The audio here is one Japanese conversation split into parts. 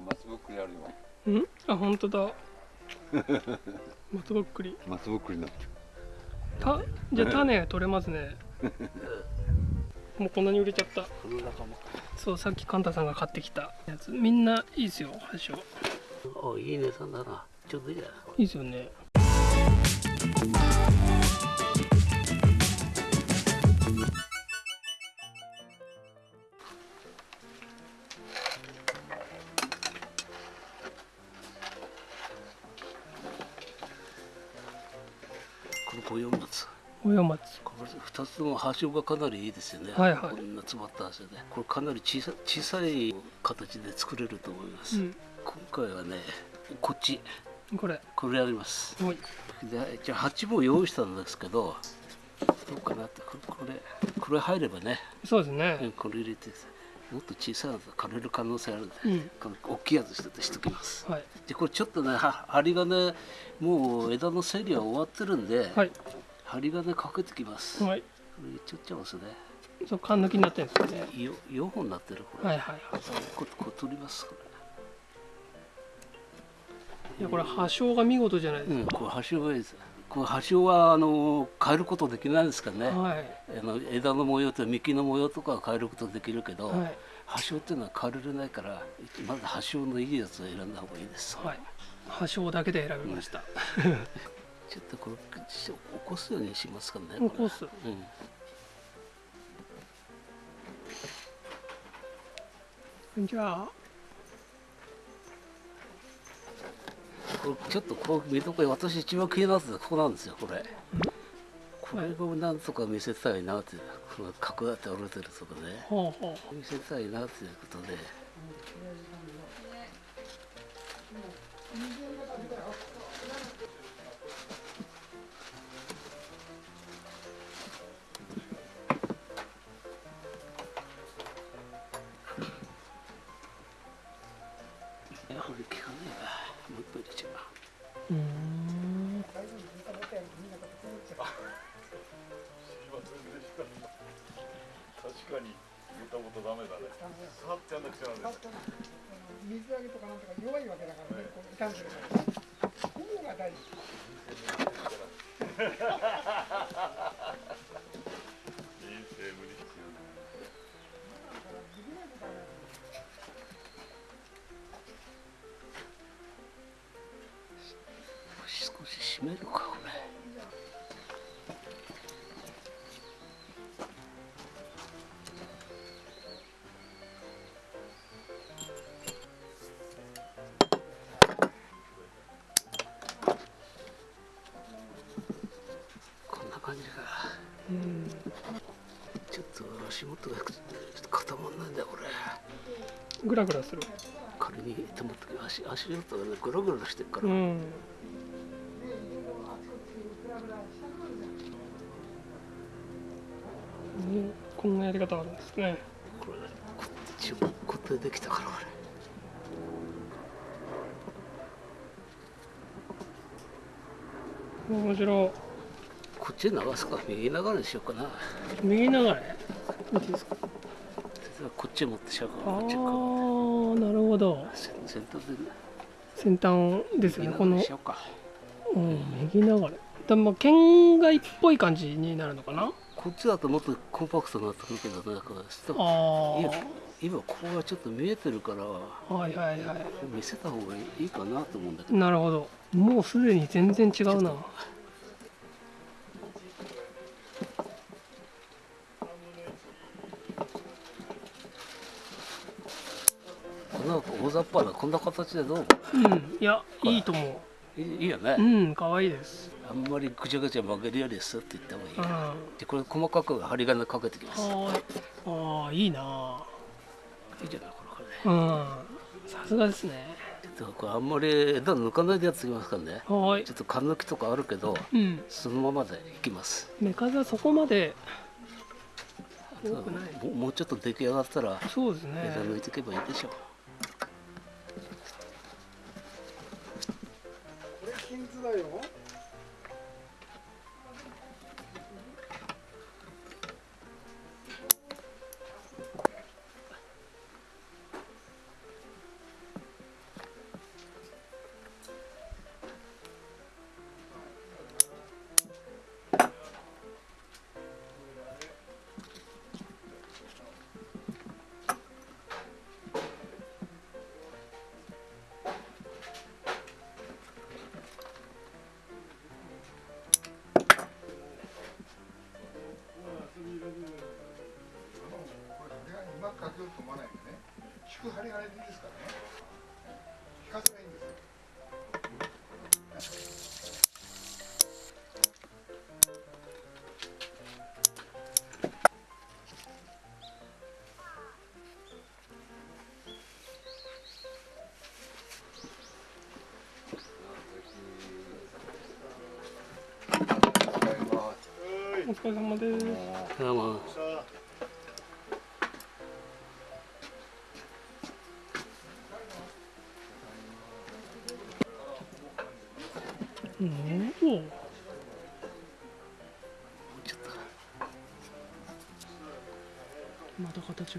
松ぼっくりあるよ。うん？あ本当だ。松ぼっくり。松ぼっくりになって。たじゃあ種取れますね。もうこんなに売れちゃった。そうさっきカンタさんが買ってきたやつ。みんないいですよ箸をおいい値段だなちょうどいいやい。いですよね松おや松これ二つとも端がかなりいいですよね、はいはい。こんな詰まった端でこれかなり小さ小さい形で作れると思います、うん。今回はねこっち。これ。これやります。でじゃあ鉢も用意したんですけどどうかなって。これこれこれ入ればね、そうですうんねこれ入れてもっと小さいのと枯れる可能性あるんで、うん。大きいやつ一つしときます。はい。でこれちょっとねは針金もう枝の整理は終わってるんで、はい針金かけてきます、はい。これちょっちゃいますね。そう缶抜きになってるんですよね。よ4本なってるこれ、はいはいはい。こここ取りますこいやこれ葉章が見事じゃないでれ、すうん、これ端がいいです。これ端はあの変えることできないですからね、か、はい。あの枝の模様と幹の模様とかは変えることできるけど、はい。端っていうのは変えられないからまず端のいいやつを選んだ方がいいです、はい。葉章だけで選びました、ちょっとこれ起こすようにしますからね起こす。うん。じゃあ。これちょっとこう見とこ私一番気になってたここなんですよこれ。これをなんとか見せたいなってこの角だって折れてるとこね。見せたいなっていうことで水揚げとかなんとか弱いわけだからね、こう傷んでるから。ここが大事。人生無理必要少し締めるかこれラグラする。仮に手元に足足元がねグラグラしてるから、うん。ねこんなやり方あるんですね。これこっちも固定できたからこれ面白い。こっち流すか右流れにしようかな。右流れ？いいですか？こっち持ってしゃうかこっちかほど。先端ですよね。このうかうん右流れ。でも県外っぽい感じになるのかな？こっちだともっとコンパクトになってくるけどねこれちょっとあ今今ここがちょっと見えてるからあはいはいはい。見せた方がいいかなと思うんだけど。なるほど。もうすでに全然違うな雑把なこんな形でどう？うん。いやいいと思いいいいよね。ううん可愛いです。あんまりぐちゃぐちゃ曲げるよりですって言った方がいいうん。はでこれ細かく針金かけてきます。ああいいないいじゃないこれこれ。うん。さすがですね。ちょっとこれあんまり枝抜かないでやってきますからね。はーい。ちょっと缶抜きとかあるけどうん。そのままでいきます。目数はそこまで。多くないもうもうちょっと出来上がったらそうですね。枝抜いていけばいいでしょうれ金図だよ。ですからね聞かせがいいんですよお疲れ様です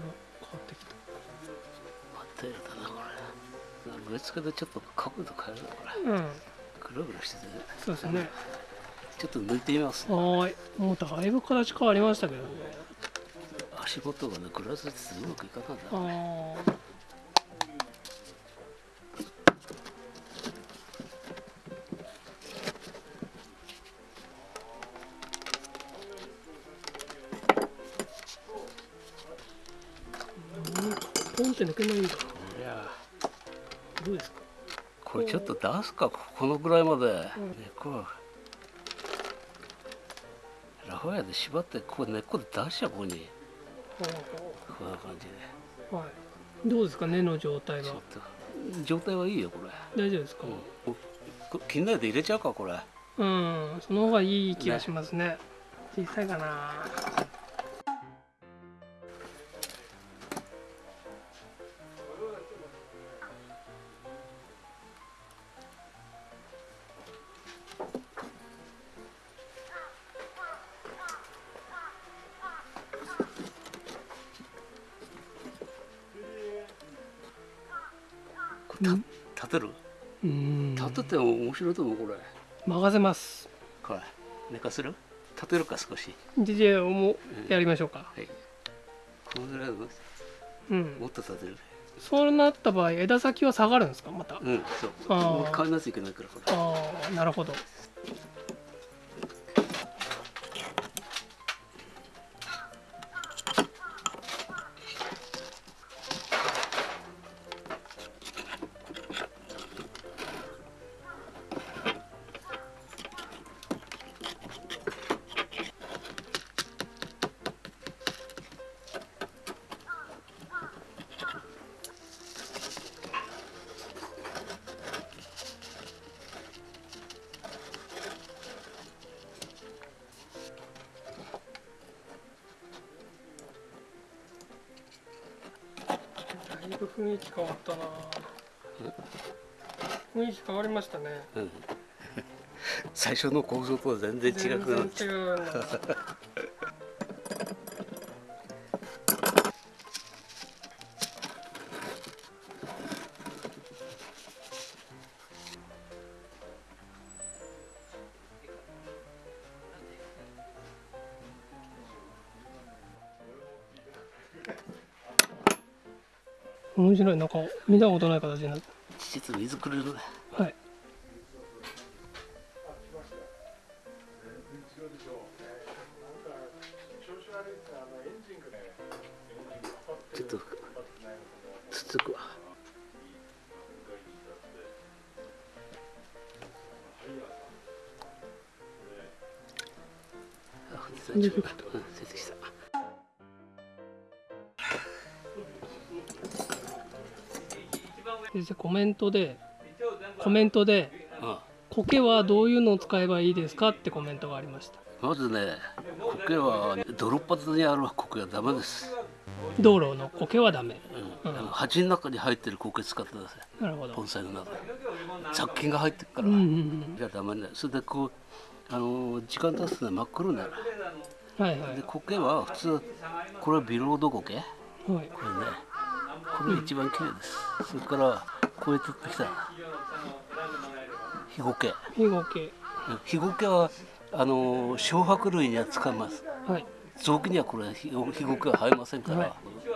また形が変わってきた。まったりだなこれ。植え付けでちょっと角度変えるなこれ。うん。ぐるぐるしてて。ねそうですね。ちょっと抜いてみますはーい。もうだいぶ形変わりましたけどね。足元がねグラスってうまくいかないんだあポンって抜けないんだいやどうですか？これちょっと出すか？このぐらいまで、ねこう。ラファエで縛ってこう根っこで出しちゃう？ここに。こんな感じで。はい。どうですか？根の状態は？状態はいいよこれ、大丈夫ですか？うん、こ気になるで入れちゃうかこれ。うん。その方がいい気がしますね。小さいかなた立てる？うん。立てても面白いと思うこれ。任せます。これ寝かせる？立てるか少し。じゃあもうやりましょうか。はい。このぐらいのうん。もっと立てる。そうなった場合枝先は下がるんですかまた？うんそう。あー。もう変えなきゃいけないからこれ。ああなるほどいぶ雰囲気変わったな。雰囲気変わりましたね。うん。最初の構造とは全然違くなっちゃう全然違う面白い。なんか見たことない形になって実水くれる。ねはい。ちょっとつつくわ。あ出てきたうん先生コメントでコメントでうん苔はどういうのを使えばいいですか？ってコメントがありました。まずね苔は泥っ端にある苔はダメです、道路の苔はダメ。うん。あの鉢の中に入ってる苔使ってくださいなるほど。盆栽の中に雑菌が入ってるから、うんうんうん。じゃダメだよそれでこうあの時間経つとね真っ黒になる。はいはい。で苔は普通これはビロード苔はい。これねこれが一番綺麗です、それからこう取ってきた。ヒゴケヒゴケヒゴケはあの小白類には使います。はい。臓器にはこれヒゴケは生えませんから、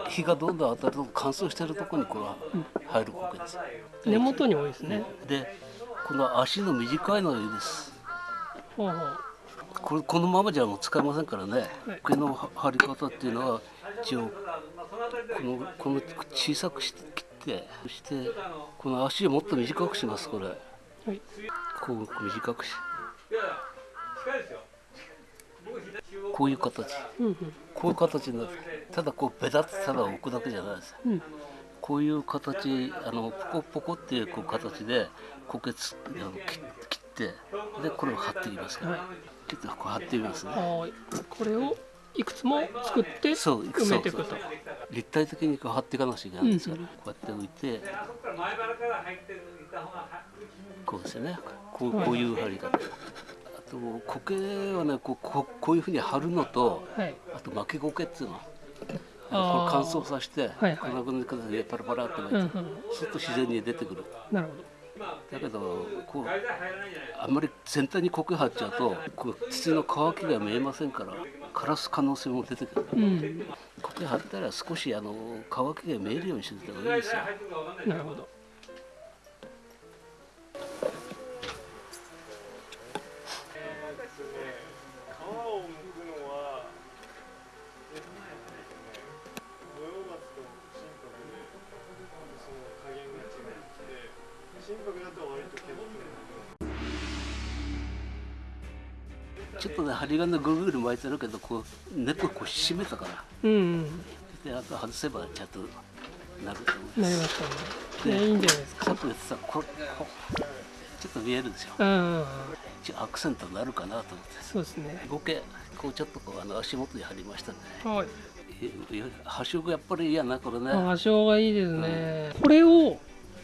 日がどんどん当たると乾燥してるところにこれは生える苔です、根元に多いですね。でこの足の短いのがいいです。ほうほうこれこのままじゃもう使えませんからね。はい毛の張り方っていうのは一応このこの小さくして切ってそしてこの足をもっと短くしますこれ。はい。こう短くし。こういう形。うんうん。こういう形になってただこうベタッとただ置くだけじゃないです。うん。こういう形あのポコポコっていうこう形で苔つあの切切ってでこれを貼っていきますから、はいちょっとこう貼ってみますね。はいこれをいくつも作ってそう埋めていくと。立体的にこう貼っていかなくちゃいけないんですから、うんこうやって置いて。こうですよね。こうこういう貼り方、あと苔はねこうこうこういうふうに貼るのとはい。あと巻き苔っていうの。これ乾燥させて、はいはい。こんな感じでパラパラって巻いて、うんうん。すると自然に出てくる。なるほどだけどこうあんまり全体に苔張っちゃうとこう土の乾きが見えませんから枯らす可能性も出てくる。うん。苔張ったら少しあの乾きが見えるようにしてた方がいいですよ。なるほどちょっとね針金ぐるぐる巻いてるけどこう根っここう締めたから。うんうん。であと外せばちゃんとなると思う。なりましたね。ねいいんじゃないですかさっき言ってたこれこうちょっと見えるでしょ。うんうん。うん一応アクセントになるかなと思って。そうですね。合計こうちょっとこうあの足元に貼りましたね。はい。え端色やっぱり嫌なこれね。あ波長がいいですね、これを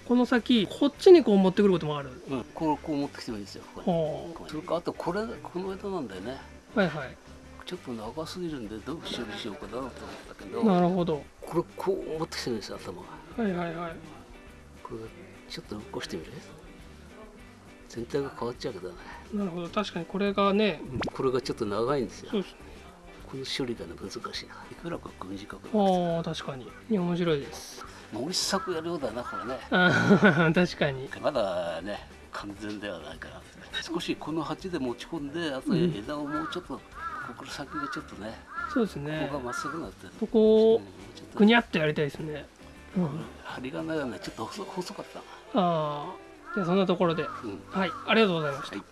この先こっちにこう持ってくることもあるうん、こうこう持ってきてもいいですよ。それからあとこれこの枝なんだよね。あはいはいちょっと長すぎるんでどう処理しようかなと思ったけど、なるほどこれこう持ってきてるんですよ頭が。はいはいはいこれちょっと起こしてみる？全体が変わっちゃうけどね。なるほど確かにこれがねこれがちょっと長いんですよそ。うですねこの処理がね難しいな。いくらか短く。ああ確かにいや面白いです森作やるようだなこれね。確かに。まだね完全ではないから。少しこの鉢で持ち込んで、あとうん。枝をもうちょっと、ここの先がちょっとね、そうですこね。こがまっすぐなってる。ここをぐにゃってやりたいですね、うん、針金がねちょっと細細かった。なああじゃあそんなところで。うん。はい。ありがとうございました。はい